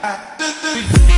I, I,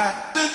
I,